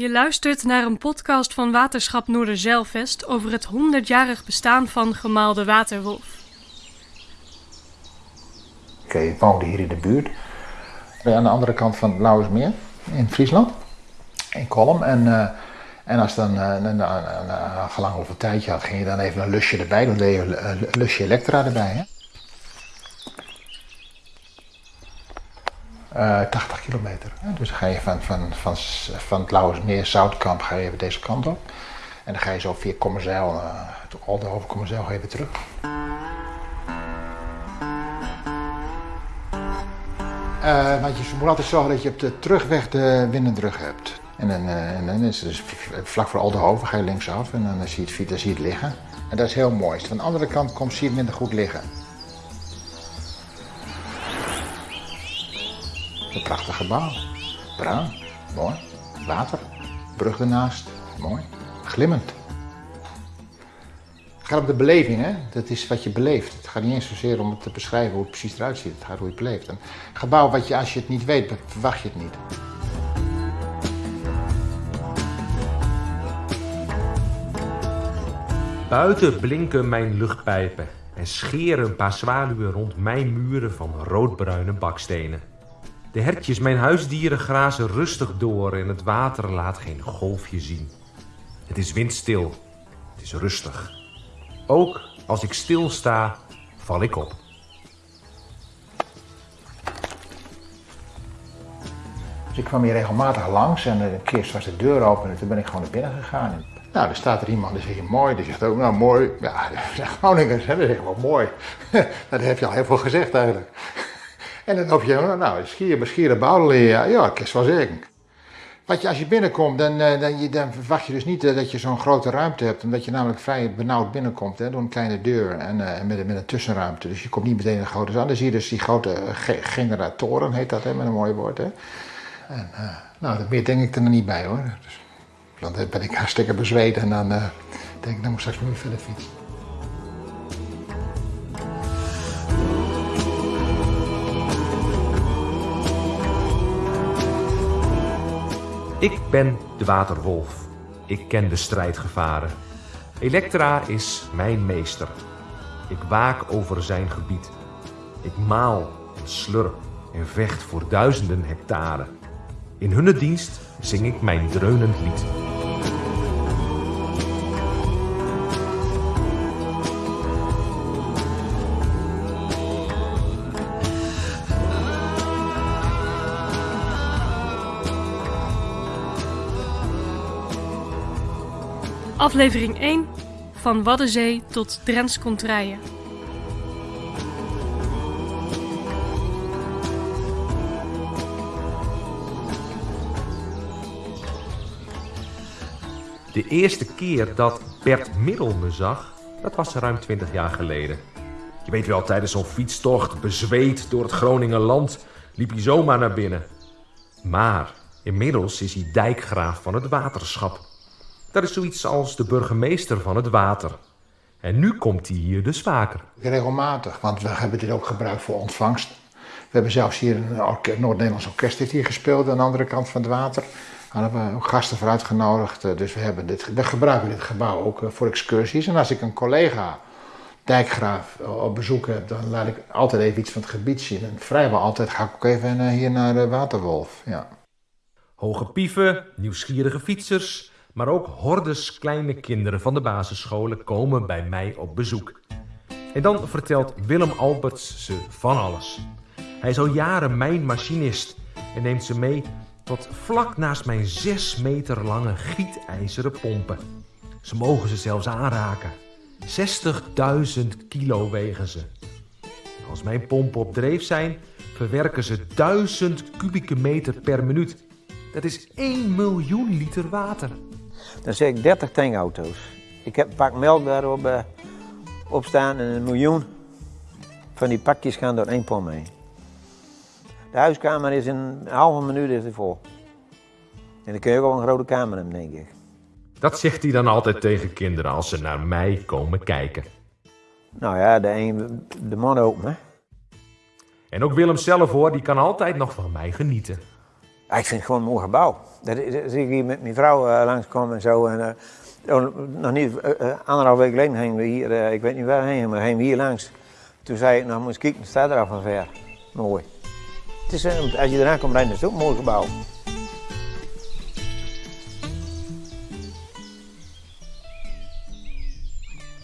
Je luistert naar een podcast van Waterschap Noorderzeilvest over het 100-jarig bestaan van gemaalde waterwolf. Ik woonde hier in de buurt, aan de andere kant van het Lauwersmeer in Friesland, in Kolm. En, uh, en als dan uh, een, gelang of een tijdje had, ging je dan even een lusje erbij doen, deed je een lusje elektra erbij. Hè? Uh, 80 kilometer. Hè? Dus dan ga je van, van, van, van het Lauwersmeer, Zoutkamp, ga je even deze kant op. En dan ga je zo via Kommerzeil, uh, Aldenhoven, Kommerzeil, ga je weer terug. Uh, want je moet altijd zorgen dat je op de terugweg de windendruk hebt. En dan, uh, en dan is het dus vlak voor Aldenhoven ga je linksaf en dan zie je het, dan zie je het liggen. En dat is heel mooi. Van de andere kant komt, zie je het minder goed liggen. Een prachtig gebouw. Bruin, mooi. Water, brug ernaast, mooi. Glimmend. Het gaat om de beleving, hè? Dat is wat je beleeft. Het gaat niet eens zozeer om te beschrijven hoe het precies eruit ziet. Het gaat hoe je het beleeft. Een gebouw wat je, als je het niet weet, verwacht je het niet. Buiten blinken mijn luchtpijpen en scheren een paar zwaluwen rond mijn muren van roodbruine bakstenen. De hertjes, mijn huisdieren, grazen rustig door en het water laat geen golfje zien. Het is windstil. Het is rustig. Ook als ik stilsta, val ik op. Dus ik kwam hier regelmatig langs en een keer was de deur open en toen ben ik gewoon naar binnen gegaan. Nou, er staat er iemand die zegt mooi, die zegt ook nou mooi. Ja, Groningers, hè, dat is wel mooi. dat heb je al heel veel gezegd eigenlijk. En dan hoop je, nou, schier, schieren bouwelen, ja, ja, ik is wel zeggen. Wat je, als je binnenkomt, dan, dan, je, dan verwacht je dus niet dat je zo'n grote ruimte hebt. Omdat je namelijk vrij benauwd binnenkomt hè, door een kleine deur en uh, met, met een tussenruimte. Dus je komt niet meteen een grote zaal. Dan zie je dus die grote generatoren, heet dat hè, met een mooi woord. Hè. En, nou, dat meer denk ik er niet bij hoor. Dus, dan ben ik hartstikke bezweet en dan denk ik, dan moet ik straks weer verder fietsen. Ik ben de waterwolf. Ik ken de strijdgevaren. Elektra is mijn meester. Ik waak over zijn gebied. Ik maal en slurp en vecht voor duizenden hectare. In hun dienst zing ik mijn dreunend lied. Aflevering 1 van Waddenzee tot Drents Contraille. De eerste keer dat Bert Middel me zag, dat was ruim 20 jaar geleden. Je weet wel, tijdens zo'n fietstocht, bezweet door het Groningenland, liep hij zomaar naar binnen. Maar inmiddels is hij dijkgraaf van het waterschap. Dat is zoiets als de burgemeester van het water. En nu komt hij hier dus vaker. Regelmatig, want we hebben dit ook gebruikt voor ontvangst. We hebben zelfs hier een Noord-Nederlands orkest heeft hier gespeeld aan de andere kant van het water. Daar hebben we ook gasten voor uitgenodigd. Dus we, hebben dit, we gebruiken dit gebouw ook voor excursies. En als ik een collega, dijkgraaf, op bezoek heb, dan laat ik altijd even iets van het gebied zien. En vrijwel altijd ga ik ook even hier naar de Waterwolf. Ja. Hoge pieven, nieuwsgierige fietsers, maar ook hordes kleine kinderen van de basisscholen komen bij mij op bezoek. En dan vertelt Willem Alberts ze van alles. Hij is al jaren mijn machinist en neemt ze mee tot vlak naast mijn 6 meter lange gietijzeren pompen. Ze mogen ze zelfs aanraken. 60.000 kilo wegen ze. als mijn pompen op dreef zijn, verwerken ze 1000 kubieke meter per minuut. Dat is 1 miljoen liter water. Dan zeg ik 30 tankauto's. Ik heb een pak melk daarop uh, op staan en een miljoen van die pakjes gaan door één pomp heen. De huiskamer is in een halve minuut is vol. En dan kun je ook wel een grote kamer hebben, denk ik. Dat zegt hij dan altijd tegen kinderen als ze naar mij komen kijken. Nou ja, de een, de man ook, hè. En ook Willem zelf hoor, die kan altijd nog van mij genieten. Ik vind het gewoon een mooi gebouw. Dat, dat ik hier met mijn vrouw uh, langskomen en zo. En, uh, nog niet, uh, anderhalf week geleden gingen we hier, ik weet niet waar heen, maar gingen we hier langs. Toen zei ik, nou moet kijken, staat er al van ver. Mooi. Het is, als je eraan komt rijden, is het ook een mooi gebouw.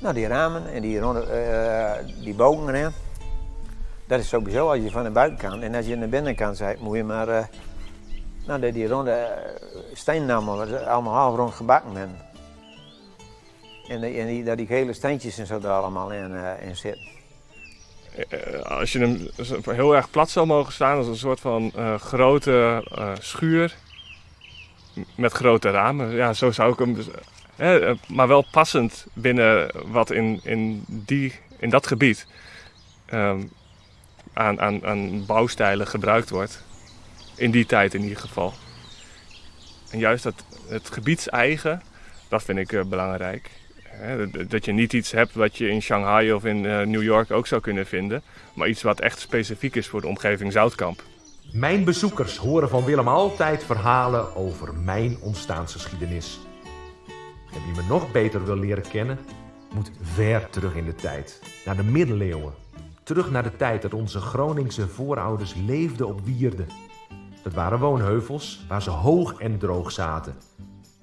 Nou, die ramen en die, die bogen. Dat is sowieso als je van de buitenkant en als je aan de binnenkant bent, moet je maar. Nou, die, die ronde uh, steennamen, allemaal half rond gebakken. En, die, en die, dat die gele steentjes en zo er allemaal in, uh, in zitten. Als je hem heel erg plat zou mogen staan, als een soort van grote schuur met grote ramen. Ja, zo zou ik hem. Dus, maar wel passend binnen wat in, in, die, in dat gebied. Um, aan, aan, aan bouwstijlen gebruikt wordt. In die tijd in ieder geval. En juist dat, het gebiedseigen, dat vind ik uh, belangrijk. Dat je niet iets hebt wat je in Shanghai of in uh, New York ook zou kunnen vinden. Maar iets wat echt specifiek is voor de omgeving Zoutkamp. Mijn bezoekers horen van Willem altijd verhalen over mijn ontstaansgeschiedenis. En wie me nog beter wil leren kennen, moet ver terug in de tijd. Naar de middeleeuwen Terug naar de tijd dat onze Groningse voorouders leefden op wierden. Dat waren woonheuvels waar ze hoog en droog zaten.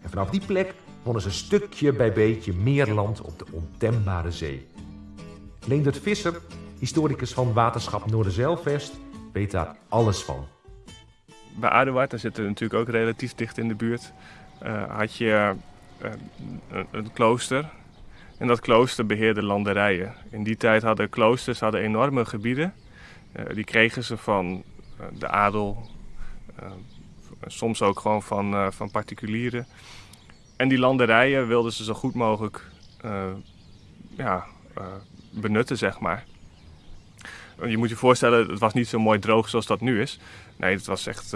En vanaf die plek wonnen ze stukje bij beetje meer land op de ontembare zee. Leendert Visser, historicus van Waterschap Noorderzeilvest, weet daar alles van. Bij Aduard, daar zitten we natuurlijk ook relatief dicht in de buurt, uh, had je uh, een klooster, en dat klooster beheerde landerijen. In die tijd hadden kloosters hadden enorme gebieden. Uh, die kregen ze van de adel, soms ook gewoon van, van particulieren. En die landerijen wilden ze zo goed mogelijk ja, benutten, zeg maar. Je moet je voorstellen, het was niet zo mooi droog zoals dat nu is. Nee, het was echt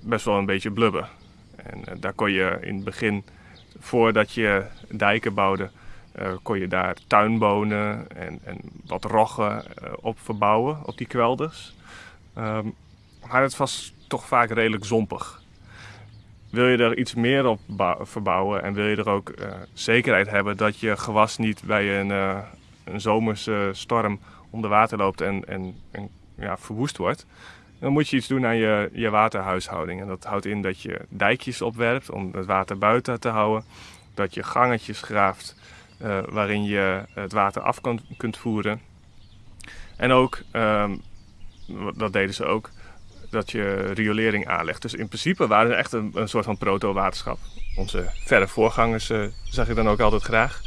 best wel een beetje blubber. En daar kon je in het begin, voordat je dijken bouwde, kon je daar tuinbonen en, en wat roggen op verbouwen, op die kwelders. Um, maar het was toch vaak redelijk zompig. Wil je er iets meer op verbouwen en wil je er ook uh, zekerheid hebben dat je gewas niet bij een, een zomerse storm onder water loopt en, en, en ja, verwoest wordt, dan moet je iets doen aan je, je waterhuishouding. En dat houdt in dat je dijkjes opwerpt om het water buiten te houden, dat je gangetjes graaft uh, waarin je het water af kunt voeren. En ook, um, dat deden ze ook, dat je riolering aanlegt. Dus in principe waren ze echt een, een soort van proto-waterschap. Onze verre voorgangers uh, zag ik dan ook altijd graag.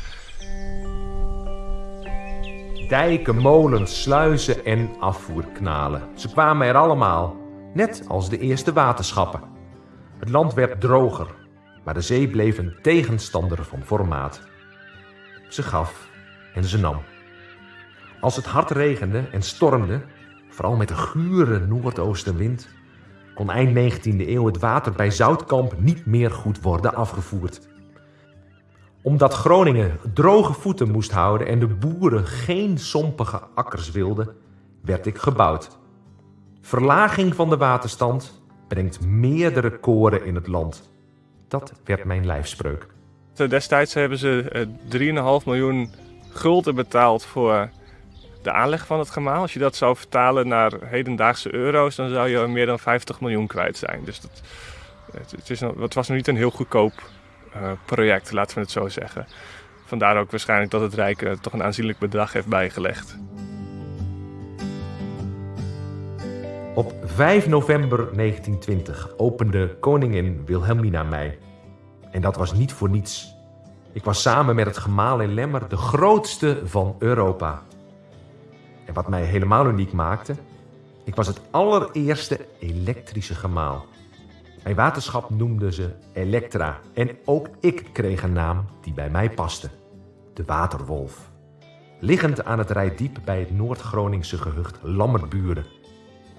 Dijken, molens, sluizen en afvoerknalen. Ze kwamen er allemaal, net als de eerste waterschappen. Het land werd droger, maar de zee bleef een tegenstander van formaat. Ze gaf en ze nam. Als het hard regende en stormde, vooral met de gure noordoostenwind, kon eind 19e eeuw het water bij Zoutkamp niet meer goed worden afgevoerd. Omdat Groningen droge voeten moest houden en de boeren geen sompige akkers wilden, werd ik gebouwd. Verlaging van de waterstand brengt meerdere koren in het land. Dat werd mijn lijfspreuk. Destijds hebben ze 3,5 eh, miljoen gulden betaald voor de aanleg van het gemaal. Als je dat zou vertalen naar hedendaagse euro's, dan zou je meer dan 50 miljoen kwijt zijn. Dus dat, het, is, was nog niet een heel goedkoop uh, project, laten we het zo zeggen. Vandaar ook waarschijnlijk dat het Rijk uh, toch een aanzienlijk bedrag heeft bijgelegd. Op 5 november 1920 opende koningin Wilhelmina mij en dat was niet voor niets. Ik was samen met het gemaal in Lemmer de grootste van Europa. En wat mij helemaal uniek maakte, ik was het allereerste elektrische gemaal. Mijn waterschap noemde ze Elektra en ook ik kreeg een naam die bij mij paste. De Waterwolf. Liggend aan het Rijdiep bij het Noord-Groningse gehucht Lammerburen.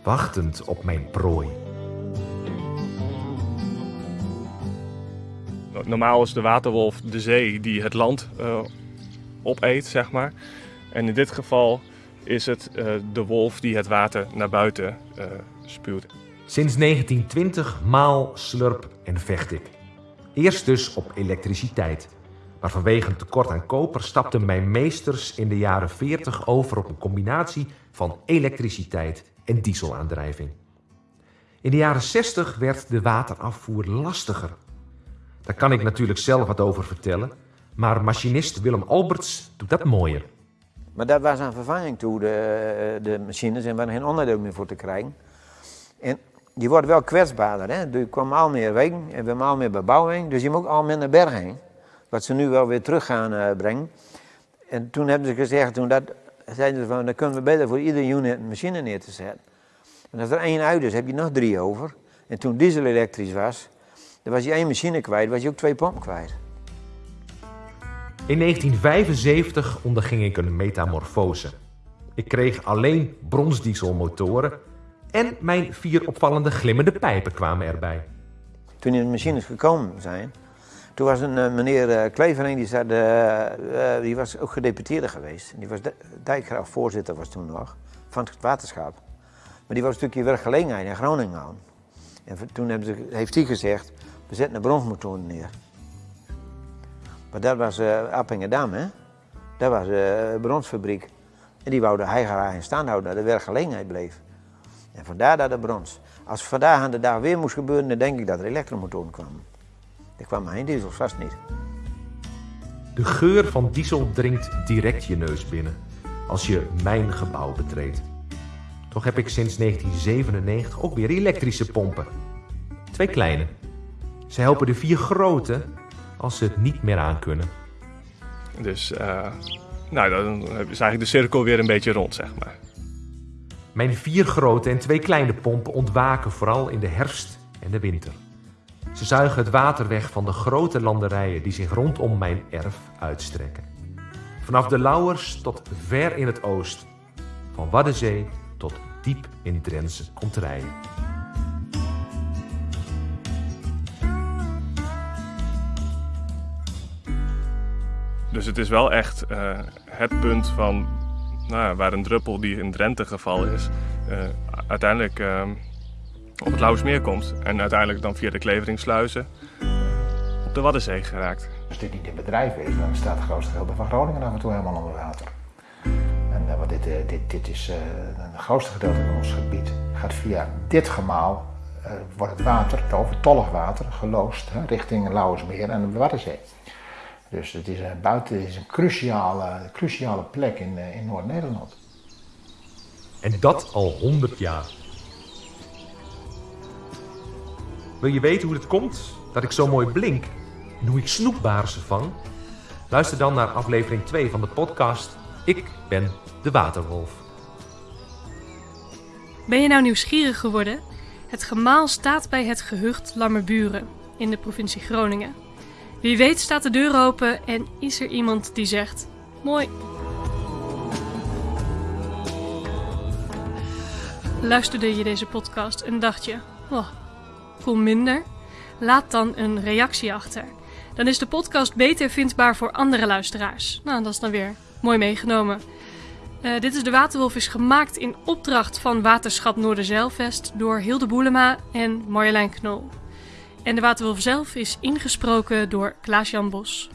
Wachtend op mijn prooi. Normaal is de waterwolf de zee die het land uh, opeet, zeg maar. En in dit geval is het uh, de wolf die het water naar buiten uh, spuwt. Sinds 1920 maal, slurp en vecht ik. Eerst dus op elektriciteit. Maar vanwege een tekort aan koper stapten mijn meesters in de jaren 40 over op een combinatie van elektriciteit en dieselaandrijving. In de jaren 60 werd de waterafvoer lastiger. Daar kan ik natuurlijk zelf wat over vertellen, maar machinist Willem Alberts doet dat mooier. Maar dat was een vervanging toe, de, de machines, en we hadden geen onderdeel meer voor te krijgen. En je wordt wel kwetsbaarder, hè. Er kwam al meer wegen en we hebben al meer bebouwing, dus je moet al naar berg heen. Wat ze nu wel weer terug gaan uh, brengen. En toen hebben ze gezegd, toen dat, zeiden ze van, dan kunnen we beter voor ieder unit een machine neer te zetten. En als er één uit is, heb je nog drie over. En toen diesel elektrisch was, dan was je één machine kwijt, was je ook twee pompen kwijt. In 1975 onderging ik een metamorfose. Ik kreeg alleen bronsdieselmotoren en mijn vier opvallende glimmende pijpen kwamen erbij. Toen die machines gekomen zijn, toen was een uh, meneer uh, Klevering, die, uh, die was ook gedeputeerde geweest. Die was dijkgraaf voorzitter was toen nog, van het waterschap. Maar die was een stukje werkgelegenheid in Groningen. En toen heeft hij gezegd, we zetten een bronsmotoren neer. Maar dat was uh, Appingedam, hè? Dat was uh, een bronsfabriek. En die wouden hij graag in stand houden, dat de werkgelegenheid bleef. En vandaar dat de brons. Als vandaag aan de dag weer moest gebeuren, dan denk ik dat er elektromotoren kwamen. Er kwam geen diesel, vast niet. De geur van diesel dringt direct je neus binnen als je mijn gebouw betreedt. Toch heb ik sinds 1997 ook weer elektrische pompen. Twee kleine. Ze helpen de vier grote als ze het niet meer aankunnen. Dus uh, nou, dan is eigenlijk de cirkel weer een beetje rond, zeg maar. Mijn vier grote en twee kleine pompen ontwaken vooral in de herfst en de winter. Ze zuigen het water weg van de grote landerijen die zich rondom mijn erf uitstrekken. Vanaf de Lauwers tot ver in het oosten. Van Waddenzee tot diep in Drentse konterijen. Dus het is wel echt uh, het punt van nou, waar een druppel die in Drenthe gevallen is, uh, uiteindelijk uh, op het Lauwersmeer komt. En uiteindelijk dan via de Kleveringssluizen op de Waddenzee geraakt. Als dit niet in bedrijf is, dan staat het grootste gedeelte van Groningen af en toe helemaal onder water. En uh, dit, dit, dit is het grootste gedeelte van ons gebied. Gaat via dit gemaal, wordt het water, het overtollig water, geloosd richting Lauwersmeer en de Waddenzee. Dus het is een, buiten, is een cruciale, cruciale plek in, in Noord-Nederland. En dat al 100 jaar. Wil je weten hoe het komt dat ik zo mooi blink en hoe ik snoepbaarsen vang? Luister dan naar aflevering 2 van de podcast Ik ben de Waterwolf. Ben je nou nieuwsgierig geworden? Het gemaal staat bij het gehucht Lammerburen in de provincie Groningen. Wie weet staat de deur open en is er iemand die zegt: Mooi. Luisterde je deze podcast en dacht je: Oh, voel minder? Laat dan een reactie achter. Dan is de podcast beter vindbaar voor andere luisteraars. Nou, dat is dan weer mooi meegenomen. Uh, dit is De Waterwolf is gemaakt in opdracht van Waterschap Noorderzeilvest door Hilde Boelema en Marjolein Knol. En de Waterwolf zelf is ingesproken door Klaas-Jan Bos.